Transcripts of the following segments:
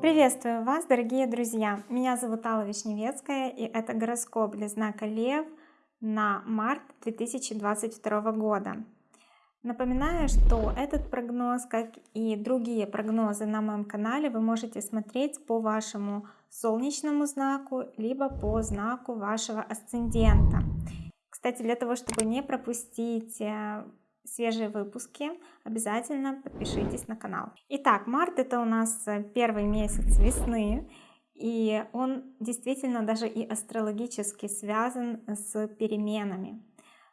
Приветствую вас, дорогие друзья! Меня зовут Алла Вишневецкая, и это гороскоп для знака Лев на март 2022 года. Напоминаю, что этот прогноз, как и другие прогнозы на моем канале, вы можете смотреть по вашему солнечному знаку, либо по знаку вашего асцендента. Кстати, для того, чтобы не пропустить э, свежие выпуски, обязательно подпишитесь на канал. Итак, март это у нас э, первый месяц весны, и он действительно даже и астрологически связан с переменами.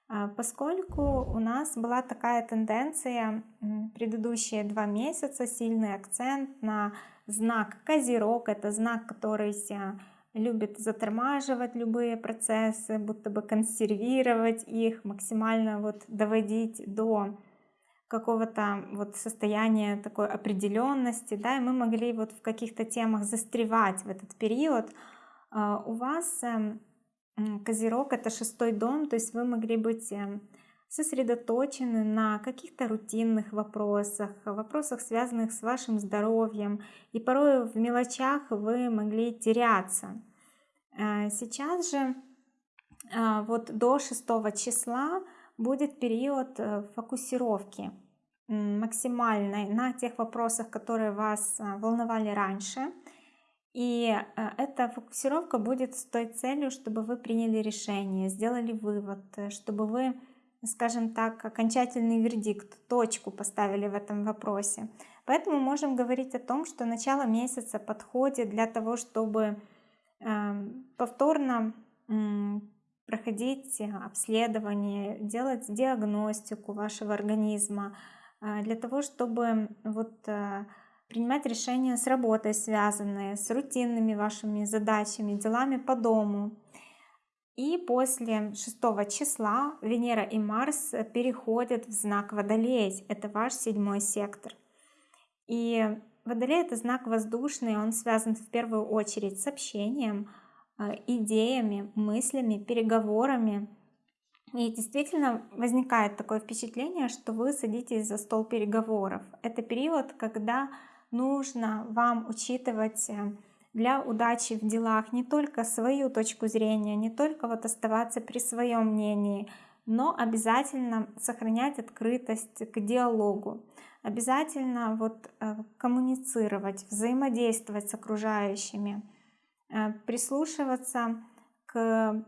А, поскольку у нас была такая тенденция предыдущие два месяца, сильный акцент на знак Козерог, это знак, который любит затормаживать любые процессы, будто бы консервировать их, максимально вот доводить до какого-то вот состояния такой определенности, да, и мы могли вот в каких-то темах застревать в этот период. А, у вас эм, Козерог это шестой дом, то есть вы могли быть эм, сосредоточены на каких-то рутинных вопросах, вопросах, связанных с вашим здоровьем, и порой в мелочах вы могли теряться. Э, сейчас же э, вот до 6 числа будет период э, фокусировки максимальной на тех вопросах, которые вас волновали раньше. И эта фокусировка будет с той целью, чтобы вы приняли решение, сделали вывод, чтобы вы, скажем так, окончательный вердикт, точку поставили в этом вопросе. Поэтому можем говорить о том, что начало месяца подходит для того, чтобы повторно проходить обследование, делать диагностику вашего организма э, для того, чтобы вот э, принимать решения с работой связанные, с рутинными вашими задачами, делами по дому. И после 6 числа Венера и Марс переходят в знак Водолей, это ваш седьмой сектор. И Водолей — это знак воздушный, он связан в первую очередь с общением, э, идеями, мыслями, переговорами. И действительно возникает такое впечатление, что вы садитесь за стол переговоров. Это период, когда нужно вам учитывать э, для удачи в делах не только свою точку зрения, не только вот оставаться при своем мнении, но обязательно сохранять открытость к диалогу обязательно вот э, коммуницировать, взаимодействовать с окружающими, э, прислушиваться к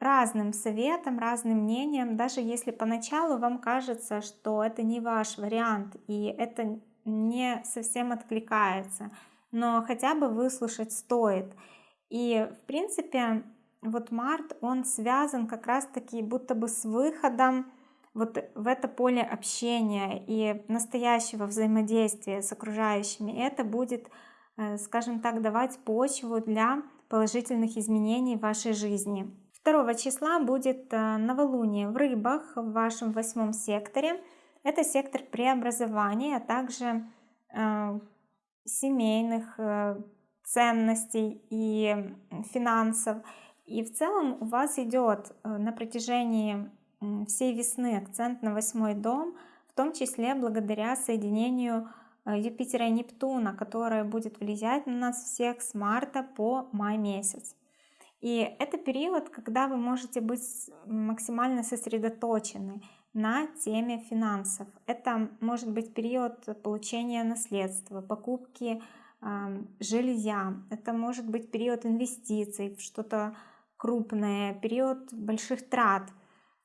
разным советам, разным мнениям, даже если поначалу вам кажется, что это не ваш вариант и это не совсем откликается, но хотя бы выслушать стоит. И в принципе вот март, он связан как раз таки будто бы с выходом вот в это поле общения и настоящего взаимодействия с окружающими, это будет, э, скажем так, давать почву для положительных изменений в вашей жизни. 2 числа будет э, новолуние в рыбах в вашем восьмом секторе. Это сектор преобразования, а также э, семейных ценностей и финансов. И в целом у вас идет на протяжении всей весны акцент на восьмой дом, в том числе благодаря соединению э, Юпитера и Нептуна, которое будет влиять на нас всех с марта по май месяц. И это период, когда вы можете быть максимально сосредоточены на теме финансов. Это может быть период получения наследства, покупки э, жилья. Это может быть период инвестиций в что-то крупное, период больших трат –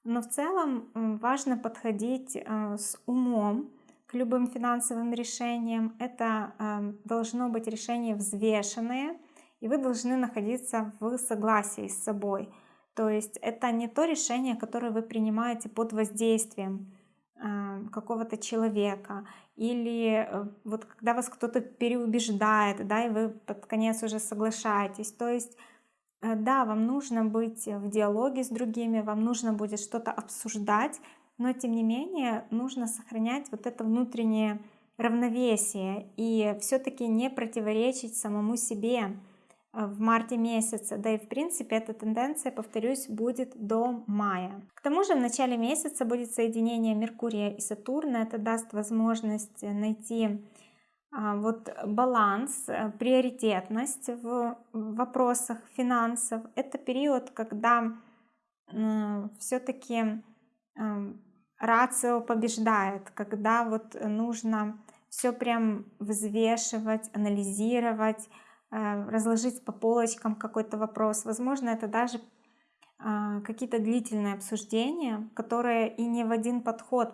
но в целом важно подходить э, с умом к любым финансовым решениям. Это э, должно быть решение взвешенное, и вы должны находиться в согласии с собой. То есть это не то решение, которое вы принимаете под воздействием э, какого-то человека или вот когда вас кто-то переубеждает, да, и вы под конец уже соглашаетесь. То есть да, вам нужно быть в диалоге с другими, вам нужно будет что-то обсуждать, но тем не менее нужно сохранять вот это внутреннее равновесие и все-таки не противоречить самому себе. в марте месяце, да и в принципе эта тенденция, повторюсь, будет до мая. К тому же в начале месяца будет соединение Меркурия и Сатурна, это даст возможность найти вот баланс, э, приоритетность в вопросах финансов. Это период, когда все-таки эм, рацио побеждает, когда вот нужно все прям взвешивать, анализировать, э, разложить по полочкам какой-то вопрос. Возможно, это даже а, какие-то длительные обсуждения, которые и не в один подход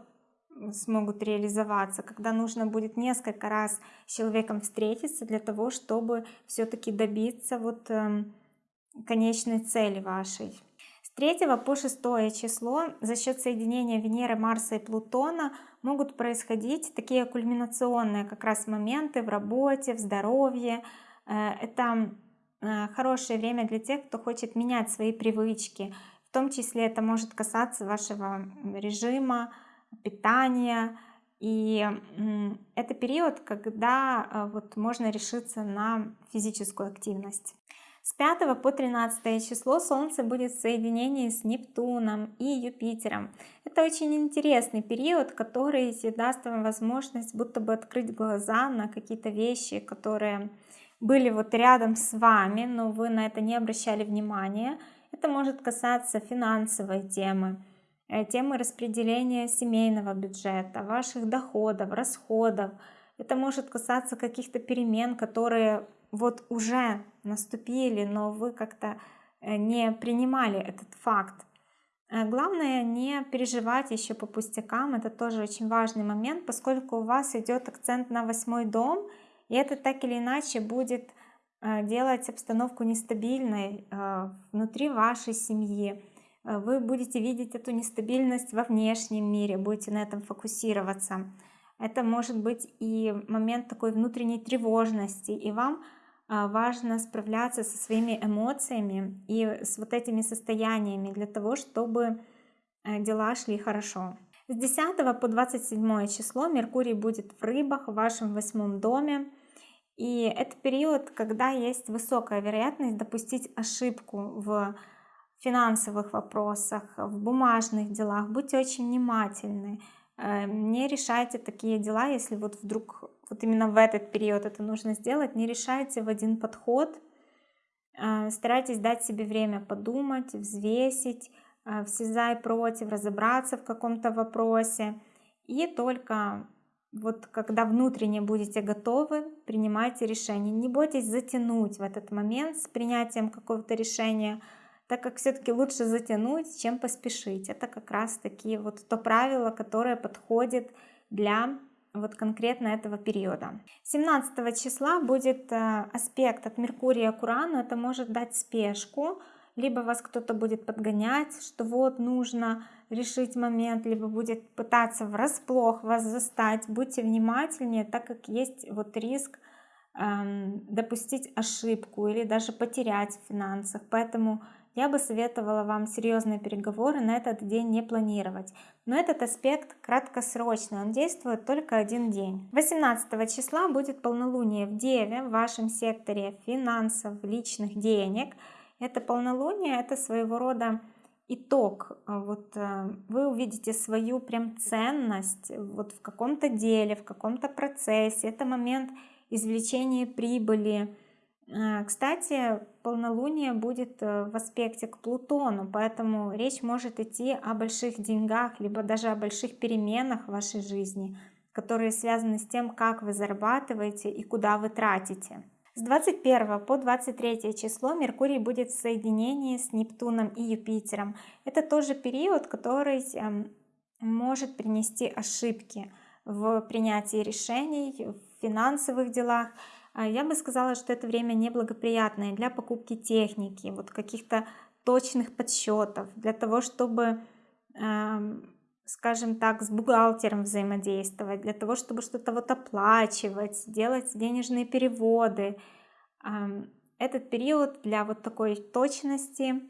смогут реализоваться, когда нужно будет несколько раз с человеком встретиться для того, чтобы все-таки добиться вот эм, конечной цели вашей. С 3 по 6 число за счет соединения Венеры, Марса и Плутона могут происходить такие кульминационные как раз моменты в работе, в здоровье. Э, это э, хорошее время для тех, кто хочет менять свои привычки. В том числе это может касаться вашего режима, питания. И это период, когда э, вот можно решиться на физическую активность. С 5 по 13 число Солнце будет в соединении с Нептуном и Юпитером. Это очень интересный период, который даст вам возможность будто бы открыть глаза на какие-то вещи, которые были вот рядом с вами, но вы на это не обращали внимания. Это может касаться финансовой темы, темы распределения семейного бюджета, ваших доходов, расходов. Это может касаться каких-то перемен, которые вот уже наступили, но вы как-то э, не принимали этот факт. Э, главное не переживать еще по пустякам, это тоже очень важный момент, поскольку у вас идет акцент на восьмой дом, и это так или иначе будет делать обстановку нестабильной внутри вашей семьи. Э, вы будете видеть эту нестабильность во внешнем мире, будете на этом фокусироваться. Это может быть и момент такой внутренней тревожности, и вам а, важно справляться со своими эмоциями и с вот этими состояниями для того, чтобы э, дела шли хорошо. С 10 по 27 число Меркурий будет в рыбах в вашем восьмом доме. И это период, когда есть высокая вероятность допустить ошибку в финансовых вопросах, в бумажных делах. Будьте очень внимательны. Э, не решайте такие дела, если вот вдруг вот именно в этот период это нужно сделать, не решайте в один подход. Э, старайтесь дать себе время подумать, взвесить, э, все за и против, разобраться в каком-то вопросе. И только вот когда внутренне будете готовы, принимайте решение. Не бойтесь затянуть в этот момент с принятием какого-то решения, так как все-таки лучше затянуть, чем поспешить. Это как раз таки вот то правило, которое подходит для вот конкретно этого периода. 17 числа будет э, аспект от Меркурия к Урану, это может дать спешку, либо вас кто-то будет подгонять, что вот нужно решить момент, либо будет пытаться врасплох вас застать. Будьте внимательнее, так как есть вот риск эм, допустить ошибку или даже потерять в финансах. Поэтому я бы советовала вам серьезные переговоры на этот день не планировать. Но этот аспект краткосрочный, он действует только один день. 18 числа будет полнолуние в Деве, в вашем секторе финансов, личных денег. Это полнолуние, это своего рода итог. Вот э, вы увидите свою прям ценность вот в каком-то деле, в каком-то процессе. Это момент извлечения прибыли, кстати, полнолуние будет э, в аспекте к Плутону, поэтому речь может идти о больших деньгах, либо даже о больших переменах в вашей жизни, которые связаны с тем, как вы зарабатываете и куда вы тратите. С 21 по 23 число Меркурий будет в соединении с Нептуном и Юпитером. Это тоже период, который эм, может принести ошибки в принятии решений, в финансовых делах, я бы сказала, что это время неблагоприятное для покупки техники, вот каких-то точных подсчетов, для того, чтобы, скажем так, с бухгалтером взаимодействовать, для того, чтобы что-то вот оплачивать, делать денежные переводы. Этот период для вот такой точности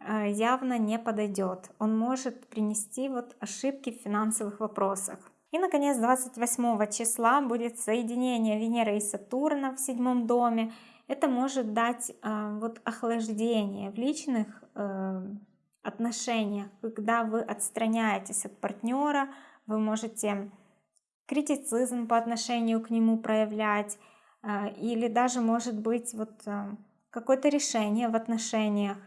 а, явно не подойдет. Он может принести вот ошибки в финансовых вопросах. И, наконец, 28 числа будет соединение Венеры и Сатурна в седьмом доме. Это может дать э, вот охлаждение в личных э, отношениях, когда вы отстраняетесь от партнера, вы можете критицизм по отношению к нему проявлять, э, или даже может быть вот э, какое-то решение в отношениях.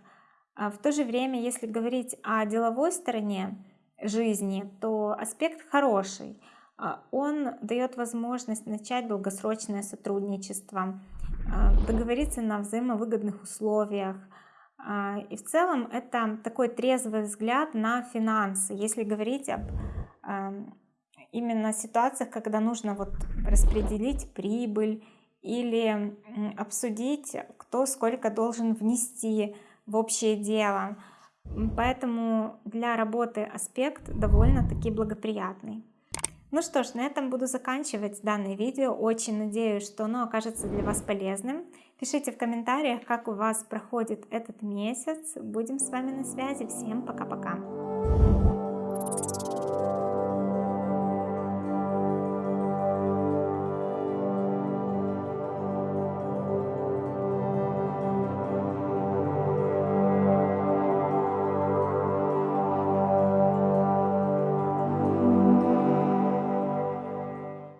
А в то же время, если говорить о деловой стороне жизни, то аспект хороший. А он дает возможность начать долгосрочное сотрудничество, а, договориться на взаимовыгодных условиях. И в целом это такой трезвый взгляд на финансы. Если говорить об именно ситуациях, когда нужно вот распределить прибыль или обсудить, кто сколько должен внести в общее дело. Поэтому для работы аспект довольно-таки благоприятный. Ну что ж, на этом буду заканчивать данное видео. Очень надеюсь, что оно окажется для вас полезным. Пишите в комментариях, как у вас проходит этот месяц. Будем с вами на связи. Всем пока-пока.